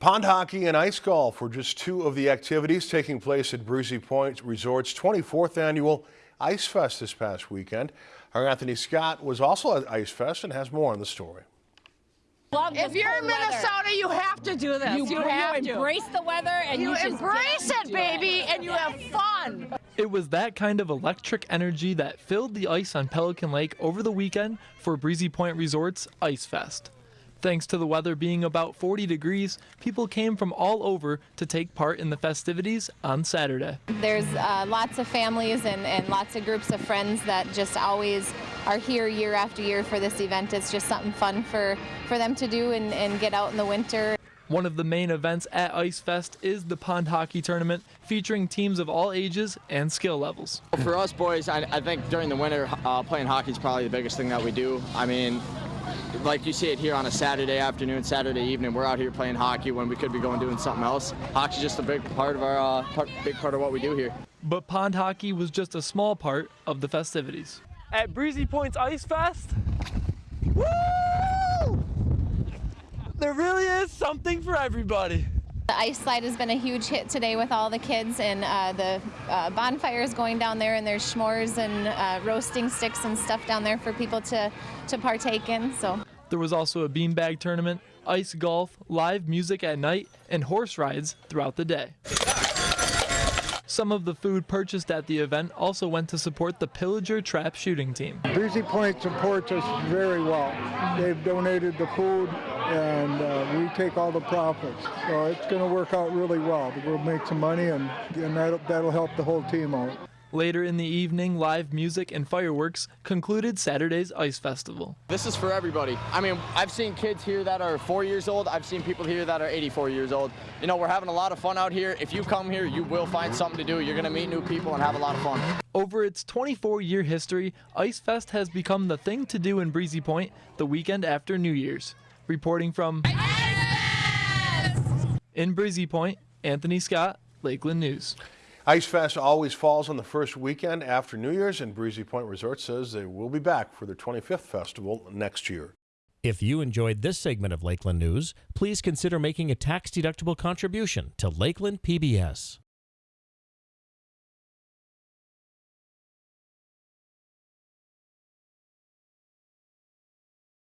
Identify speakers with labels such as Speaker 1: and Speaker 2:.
Speaker 1: Pond hockey and ice golf were just two of the activities taking place at Breezy Point Resort's 24th annual Ice Fest this past weekend. Our Anthony Scott was also at Ice Fest and has more on the story.
Speaker 2: If you're in
Speaker 3: cold weather.
Speaker 2: Minnesota, you have to do this.
Speaker 3: you,
Speaker 2: You, have
Speaker 3: you
Speaker 2: to.
Speaker 3: embrace the weather and you,
Speaker 2: You embrace it,
Speaker 3: to
Speaker 2: baby, and you have fun.
Speaker 4: It was that kind of electric energy that filled the ice on Pelican Lake over the weekend for Breezy Point Resort's Ice Fest. Thanks to the weather being about 40 degrees, people came from all over to take part in the festivities on Saturday.
Speaker 5: There's uh, lots of families and, and lots of groups of friends that just always are here year after year for this event. It's just something fun for, for them to do and, and get out in the winter.
Speaker 4: One of the main events at Ice Fest is the pond hockey tournament, featuring teams of all ages and skill levels.
Speaker 6: For us boys, I, I think during the winter, uh, playing hockey is probably the biggest thing that we do. I mean, like you see it here on a Saturday afternoon, Saturday evening, we're out here playing hockey when we could be going doing something else. Hockey's just a big part of our, uh, part, big part of what we do here.
Speaker 4: But pond hockey was just a small part of the festivities. At Breezy Point's Ice Fest, woo! There really is something for everybody.
Speaker 5: The ice slide has been a huge hit today with all the kids, and uh, the uh, bonfire is going down there, and there's s'mores and uh, roasting sticks and stuff down there for people to, to partake in. So.
Speaker 4: There was also a beanbag tournament, ice golf, live music at night, and horse rides throughout the day. Some of the food purchased at the event also went to support the Pillager Trap shooting team.
Speaker 7: Breezy Point supports us very well. They've donated the food and uh, we take all the profits. So it's going to work out really well. We'll make some money and, and that'll, that'll help the whole team out.
Speaker 4: Later in the evening, live music and fireworks concluded Saturday's Ice Festival.
Speaker 6: This is for everybody. I mean, I've seen kids here that are four years old. I've seen people here that are 84 years old. You know, we're having a lot of fun out here. If you come here, you will find something to do. You're going to meet new people and have a lot of fun.
Speaker 4: Over its 24 year history, Ice Fest has become the thing to do in Breezy Point the weekend after New Year's. Reporting from in Breezy Point, Anthony Scott, Lakeland News.
Speaker 1: Ice Fest always falls on the first weekend after New Year's and Breezy Point Resort says they will be back for their 25th festival next year.
Speaker 8: If you enjoyed this segment of Lakeland News, please consider making a tax-deductible contribution to Lakeland PBS.